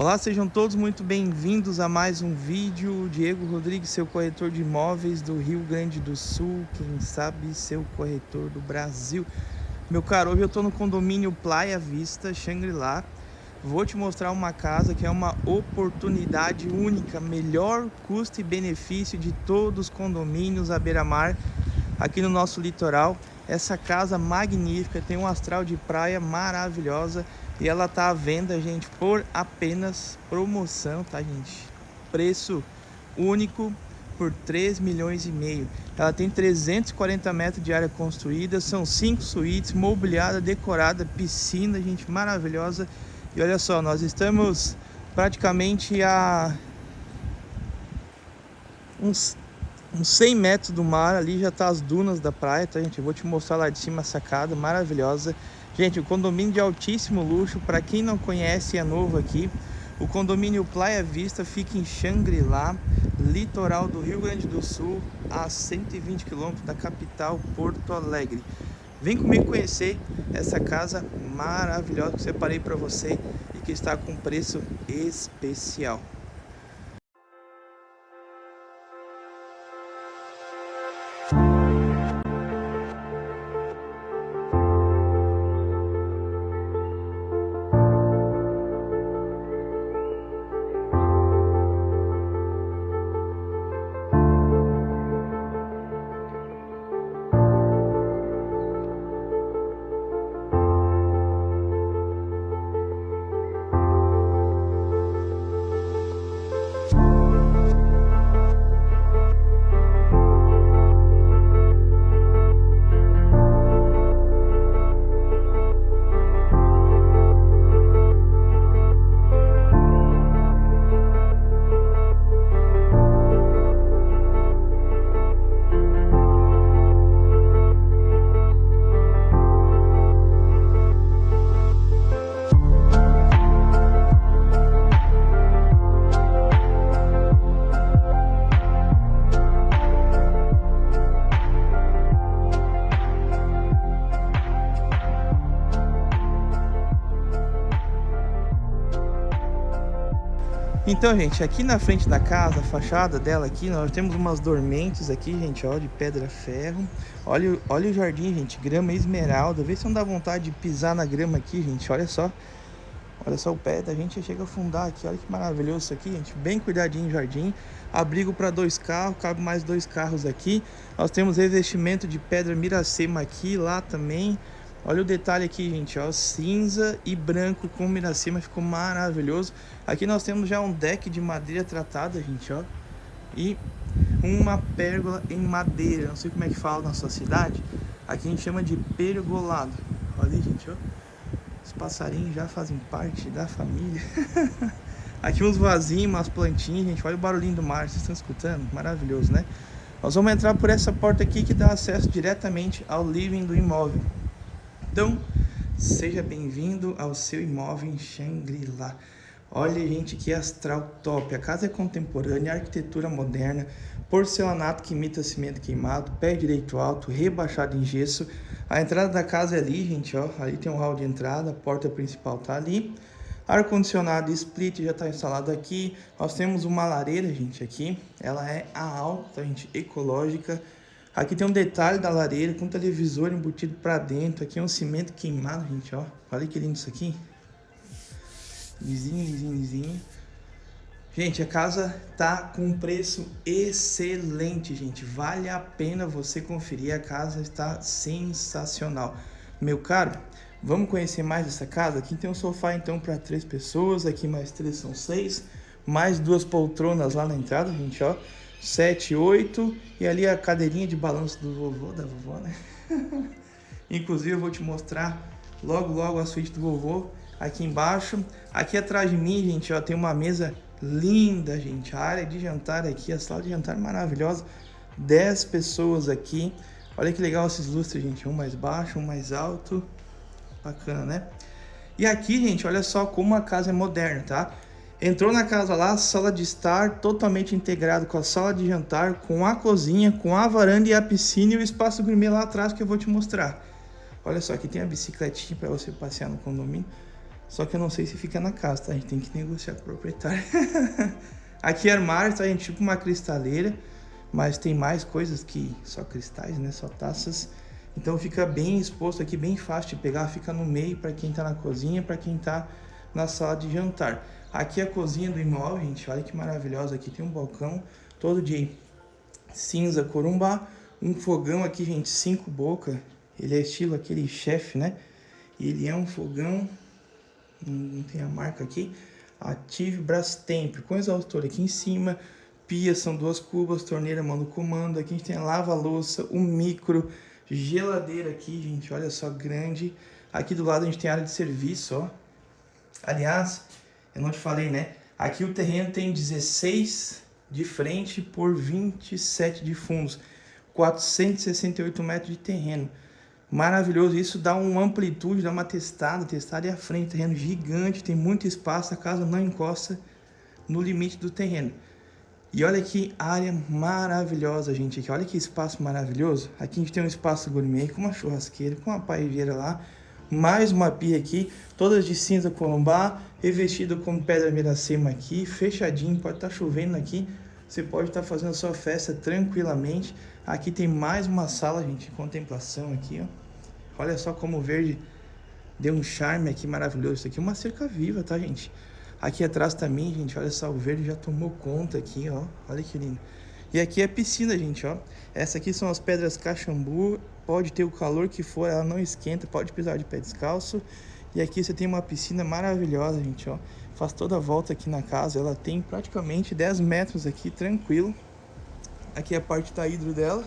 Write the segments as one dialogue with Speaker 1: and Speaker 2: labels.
Speaker 1: Olá, sejam todos muito bem-vindos a mais um vídeo. Diego Rodrigues, seu corretor de imóveis do Rio Grande do Sul, quem sabe seu corretor do Brasil. Meu caro, hoje eu estou no condomínio Playa Vista, Shangri-La. Vou te mostrar uma casa que é uma oportunidade única, melhor custo e benefício de todos os condomínios à beira-mar aqui no nosso litoral. Essa casa magnífica, tem um astral de praia maravilhosa e ela tá à venda, gente, por apenas promoção, tá, gente? Preço único por 3 milhões e meio. Ela tem 340 metros de área construída, são cinco suítes, mobiliada, decorada, piscina, gente, maravilhosa. E olha só, nós estamos praticamente a uns, uns 100 metros do mar, ali já tá as dunas da praia, tá, gente? Eu vou te mostrar lá de cima a sacada, maravilhosa. Gente, o condomínio de altíssimo luxo, para quem não conhece é novo aqui, o condomínio Playa Vista fica em Xangri-Lá, litoral do Rio Grande do Sul, a 120 quilômetros da capital Porto Alegre. Vem comigo conhecer essa casa maravilhosa que eu separei para você e que está com preço especial. Então, gente, aqui na frente da casa, a fachada dela aqui, nós temos umas dormentes aqui, gente, ó, de pedra ferro. Olha, olha o jardim, gente, grama esmeralda. Vê se não dá vontade de pisar na grama aqui, gente, olha só. Olha só o pé da gente chega a afundar aqui, olha que maravilhoso isso aqui, gente. Bem cuidadinho o jardim. Abrigo para dois carros, cabe mais dois carros aqui. Nós temos revestimento de pedra miracema aqui, lá também. Olha o detalhe aqui, gente, ó, cinza e branco com miracema, ficou maravilhoso. Aqui nós temos já um deck de madeira tratada, gente, ó. E uma pérgola em madeira, não sei como é que fala na sua cidade. Aqui a gente chama de pergolado. Olha aí, gente, ó. Os passarinhos já fazem parte da família. Aqui uns vasinhos, umas plantinhas, gente. Olha o barulhinho do mar, vocês estão escutando? Maravilhoso, né? Nós vamos entrar por essa porta aqui que dá acesso diretamente ao living do imóvel. Então, seja bem-vindo ao seu imóvel em Shangri-La. Olha, gente, que astral top. A casa é contemporânea, arquitetura moderna, porcelanato que imita cimento queimado, pé direito alto, rebaixado em gesso. A entrada da casa é ali, gente, ó. Ali tem um hall de entrada, a porta principal tá ali. Ar-condicionado split já está instalado aqui. Nós temos uma lareira, gente, aqui. Ela é a alta, gente, ecológica Aqui tem um detalhe da lareira com televisor embutido para dentro. Aqui é um cimento queimado, gente, ó. Olha que lindo isso aqui. Lisinho, lisinho, lisinho. Gente, a casa tá com um preço excelente, gente. Vale a pena você conferir. A casa está sensacional. Meu caro, vamos conhecer mais essa casa? Aqui tem um sofá, então, para três pessoas. Aqui mais três são seis. Mais duas poltronas lá na entrada, gente, ó. 7, 8 e ali a cadeirinha de balanço do vovô, da vovó, né? Inclusive eu vou te mostrar logo logo a suíte do vovô aqui embaixo. Aqui atrás de mim, gente, ó, tem uma mesa linda, gente. A área de jantar aqui, a sala de jantar maravilhosa. 10 pessoas aqui. Olha que legal esses lustres, gente. Um mais baixo, um mais alto. Bacana, né? E aqui, gente, olha só como a casa é moderna, tá? Entrou na casa lá, sala de estar totalmente integrado com a sala de jantar, com a cozinha, com a varanda e a piscina e o espaço gourmet lá atrás que eu vou te mostrar. Olha só, aqui tem a bicicletinha para você passear no condomínio. Só que eu não sei se fica na casa, tá? A gente tem que negociar com o proprietário. Aqui é armário, tá, gente? Tipo uma cristaleira. Mas tem mais coisas que só cristais, né? Só taças. Então fica bem exposto aqui, bem fácil de pegar. Fica no meio para quem tá na cozinha, para quem tá na sala de jantar. Aqui é a cozinha do imóvel, gente. Olha que maravilhosa. Aqui tem um balcão todo de cinza corumbá. Um fogão aqui, gente, cinco boca. Ele é estilo aquele chefe, né? Ele é um fogão não tem a marca aqui, Ative Brastemp, com exaustor aqui em cima, pia, são duas cubas, torneira, mano, comando, aqui a gente tem lava-louça, um micro, geladeira aqui, gente, olha só, grande, aqui do lado a gente tem área de serviço, ó, aliás, eu não te falei, né, aqui o terreno tem 16 de frente por 27 de fundos, 468 metros de terreno, Maravilhoso, isso dá uma amplitude, dá uma testada, testada é a frente, terreno gigante, tem muito espaço, a casa não encosta no limite do terreno. E olha que área maravilhosa, gente, aqui, olha que espaço maravilhoso. Aqui a gente tem um espaço gourmet com uma churrasqueira, com uma paeira lá, mais uma pia aqui, todas de cinza colombá, revestido com pedra miracema aqui, fechadinho, pode estar tá chovendo aqui, você pode estar tá fazendo a sua festa tranquilamente. Aqui tem mais uma sala, gente, de contemplação aqui, ó. Olha só como o verde deu um charme aqui maravilhoso. Isso aqui é uma cerca viva, tá, gente? Aqui atrás também, gente, olha só, o verde já tomou conta aqui, ó. Olha que lindo. E aqui é a piscina, gente, ó. Essa aqui são as pedras caxambu. Pode ter o calor que for, ela não esquenta. Pode pisar de pé descalço. E aqui você tem uma piscina maravilhosa, gente, ó. Faz toda a volta aqui na casa. Ela tem praticamente 10 metros aqui, tranquilo. Aqui é a parte da hidro dela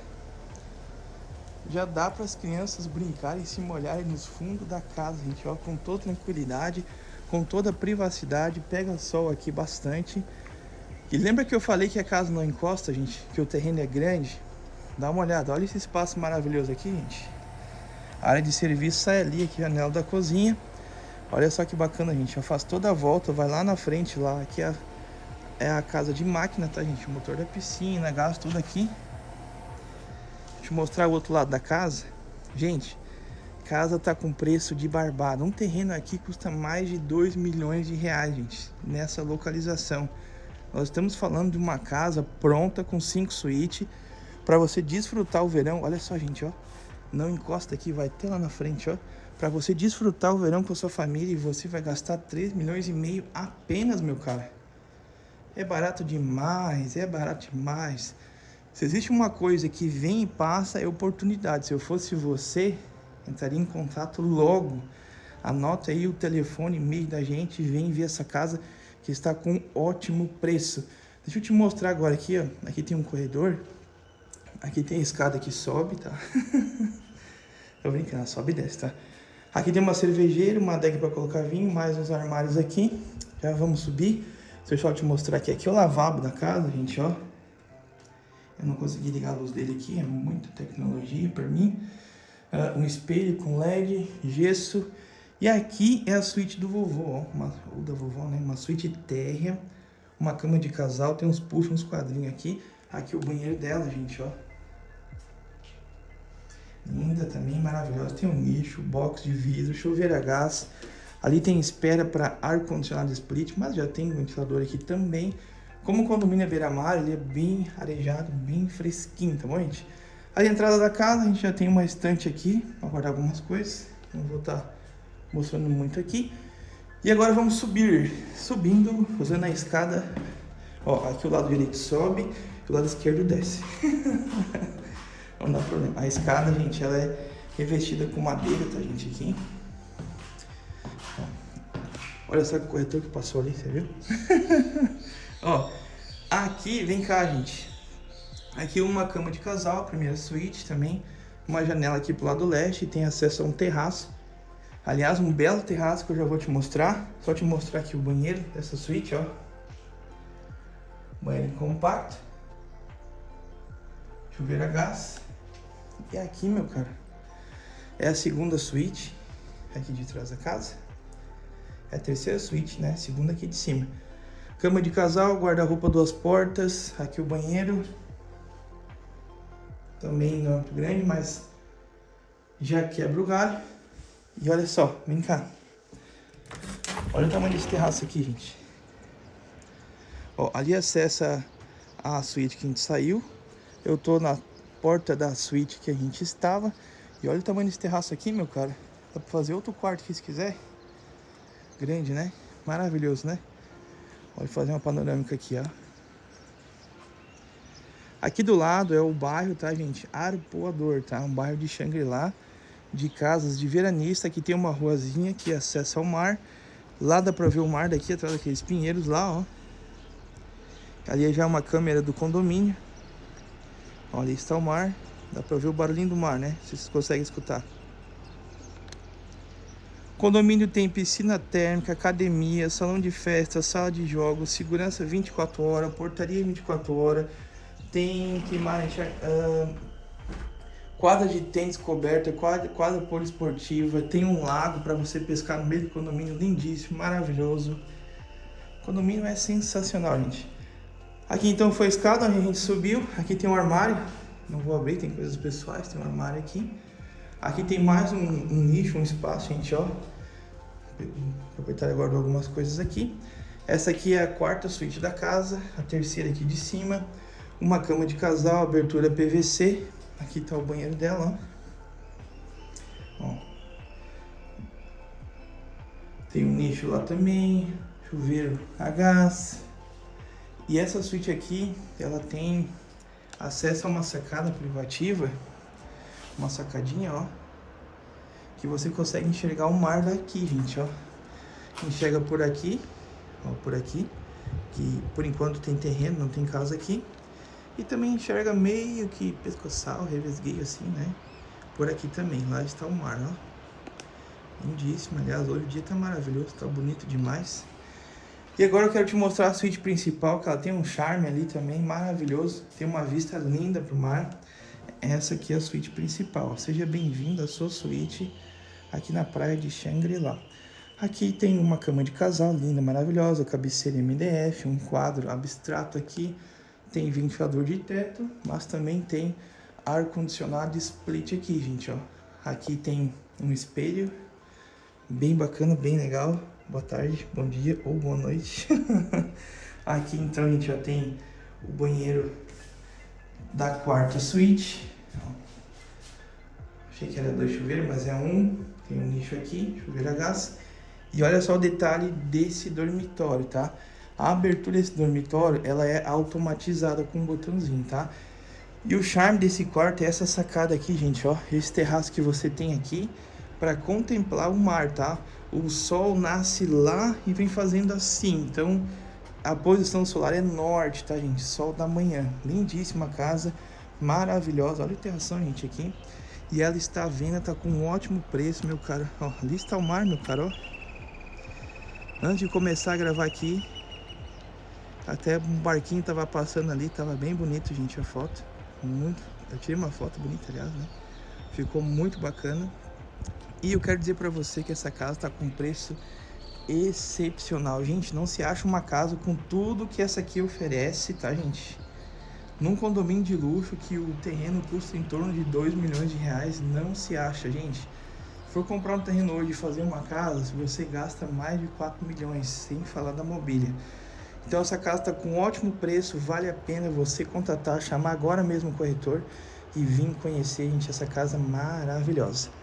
Speaker 1: já dá para as crianças brincarem e se molharem nos fundos da casa, gente, ó, com toda tranquilidade, com toda privacidade, pega sol aqui bastante. E lembra que eu falei que a casa não encosta, gente, que o terreno é grande? Dá uma olhada, olha esse espaço maravilhoso aqui, gente. A área de serviço sai ali, aqui, janela da cozinha. Olha só que bacana, gente, eu faço toda a volta, vai lá na frente, lá, aqui é a, é a casa de máquina, tá, gente? O motor da piscina, gás, tudo aqui. Deixa eu mostrar o outro lado da casa. Gente, casa tá com preço de barbado. Um terreno aqui custa mais de 2 milhões de reais, gente, nessa localização. Nós estamos falando de uma casa pronta com cinco suítes para você desfrutar o verão. Olha só, gente, ó. Não encosta aqui, vai ter lá na frente, ó. Para você desfrutar o verão com a sua família e você vai gastar 3 milhões e meio apenas, meu cara. É barato demais, é barato demais. Se existe uma coisa que vem e passa, é oportunidade. Se eu fosse você, entraria em contato logo. Anota aí o telefone, e-mail da gente vem ver essa casa que está com ótimo preço. Deixa eu te mostrar agora aqui, ó. Aqui tem um corredor. Aqui tem escada que sobe, tá? Tô brincando, sobe e desce, tá? Aqui tem uma cervejeira, uma adega para colocar vinho, mais uns armários aqui. Já vamos subir. Deixa eu te mostrar aqui. Aqui é o lavabo da casa, gente, ó. Eu não consegui ligar a luz dele aqui, é muita tecnologia para mim. Uh, um espelho com LED, gesso. E aqui é a suíte do vovô, ó, uma, ou da vovó, né? Uma suíte térrea, uma cama de casal, tem uns puxos, uns quadrinhos aqui. Aqui o banheiro dela, gente, ó. Linda também, maravilhosa. Tem um nicho, box de vidro, chuveiro a gás. Ali tem espera para ar-condicionado split, mas já tem ventilador aqui também. Como o condomínio é beira-mar, ele é bem arejado, bem fresquinho, tá bom, gente? A entrada da casa, a gente já tem uma estante aqui para guardar algumas coisas. Não vou estar tá mostrando muito aqui. E agora vamos subir. Subindo, fazendo a escada. Ó, aqui o lado direito sobe o lado esquerdo desce. Não dá problema. A escada, gente, ela é revestida com madeira, tá, gente, aqui. Olha só que corretor que passou ali, você viu? Ó, aqui, vem cá, gente. Aqui uma cama de casal, primeira suíte também. Uma janela aqui pro lado leste, tem acesso a um terraço. Aliás, um belo terraço que eu já vou te mostrar. Só te mostrar aqui o banheiro dessa suíte, ó. Banheiro compacto. Chuveiro a gás. E aqui, meu cara, é a segunda suíte, aqui de trás da casa. É a terceira suíte, né? Segunda aqui de cima. Cama de casal, guarda-roupa duas portas, aqui o banheiro. Também não é muito grande, mas já quebra o galho. E olha só, vem cá. Olha o tamanho desse terraço aqui, gente. Ó, ali acessa a suíte que a gente saiu. Eu tô na porta da suíte que a gente estava. E olha o tamanho desse terraço aqui, meu cara. Dá pra fazer outro quarto aqui se quiser. Grande, né? Maravilhoso, né? Olha, fazer uma panorâmica aqui, ó. Aqui do lado é o bairro, tá, gente? Arpoador, tá? Um bairro de Xangri-Lá, de casas de veranista. Aqui tem uma ruazinha que acessa ao mar. Lá dá pra ver o mar daqui, atrás daqueles pinheiros lá, ó. Ali já é uma câmera do condomínio. Ó, ali está o mar. Dá pra ver o barulhinho do mar, né? Vocês conseguem escutar. Condomínio tem piscina térmica, academia, salão de festa, sala de jogos, segurança 24 horas, portaria 24 horas. Tem que mais? Uh, quadra de tênis coberta, quadra, quadra poliesportiva, tem um lago para você pescar no meio do condomínio, lindíssimo, maravilhoso. O condomínio é sensacional, gente. Aqui então foi a escada onde a gente subiu. Aqui tem um armário. Não vou abrir, tem coisas pessoais, tem um armário aqui. Aqui tem mais um, um nicho, um espaço, gente, ó. O proprietário guardou algumas coisas aqui. Essa aqui é a quarta suíte da casa, a terceira aqui de cima. Uma cama de casal, abertura PVC. Aqui tá o banheiro dela, ó. ó. Tem um nicho lá também, chuveiro a gás. E essa suíte aqui, ela tem acesso a uma sacada privativa, uma sacadinha, ó, que você consegue enxergar o mar daqui, gente, ó. Enxerga por aqui, ó, por aqui, que por enquanto tem terreno, não tem casa aqui. E também enxerga meio que pescoçal, revesgueio assim, né? Por aqui também, lá está o mar, ó. Lindíssimo, aliás, hoje o dia tá maravilhoso, tá bonito demais. E agora eu quero te mostrar a suíte principal, que ela tem um charme ali também maravilhoso. Tem uma vista linda para o mar. Essa aqui é a suíte principal. Seja bem-vindo à sua suíte aqui na praia de Shangri-La. Aqui tem uma cama de casal linda, maravilhosa, cabeceira MDF, um quadro abstrato aqui. Tem ventilador de teto, mas também tem ar-condicionado split aqui, gente, ó. Aqui tem um espelho bem bacana, bem legal boa tarde, bom dia ou boa noite. Aqui então a gente já tem o banheiro da quarta suíte. Achei que era dois chuveiros, mas é um. Tem um nicho aqui, chuveiro a gás. E olha só o detalhe desse dormitório, tá? A abertura desse dormitório, ela é automatizada com um botãozinho, tá? E o charme desse quarto é essa sacada aqui, gente, ó. Esse terraço que você tem aqui para contemplar o mar, tá? O sol nasce lá e vem fazendo assim, então a posição solar é norte, tá, gente? Sol da manhã. Lindíssima casa, maravilhosa. Olha a interação, gente, aqui. E ela está à venda, tá com um ótimo preço, meu cara. Ó, ali está o mar, meu cara, ó. Antes de começar a gravar aqui, até um barquinho tava passando ali, tava bem bonito, gente, a foto. Muito. Eu tirei uma foto bonita, aliás, né? Ficou muito bacana. E eu quero dizer para você que essa casa está com preço excepcional. Gente, não se acha uma casa com tudo que essa aqui oferece, tá, gente? Num condomínio de luxo que o terreno custa em torno de 2 milhões de reais, não se acha, gente. For comprar um terreno hoje e fazer uma casa, você gasta mais de 4 milhões, sem falar da mobília. Então essa casa está com um ótimo preço, vale a pena você contatar, chamar agora mesmo o corretor e vir conhecer, gente, essa casa maravilhosa.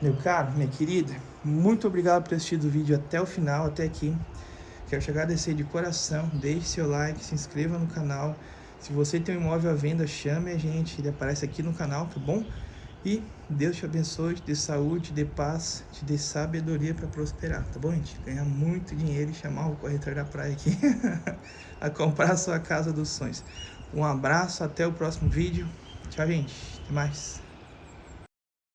Speaker 1: Meu caro, minha querida, muito obrigado por ter assistido o vídeo até o final, até aqui. Quero te agradecer de coração, deixe seu like, se inscreva no canal. Se você tem um imóvel à venda, chame a gente, ele aparece aqui no canal, tá bom? E Deus te abençoe, te dê saúde, te dê paz, te dê sabedoria para prosperar, tá bom, gente? Ganhar muito dinheiro e chamar o corretor da praia aqui a comprar a sua casa dos sonhos. Um abraço, até o próximo vídeo. Tchau, gente. Até mais.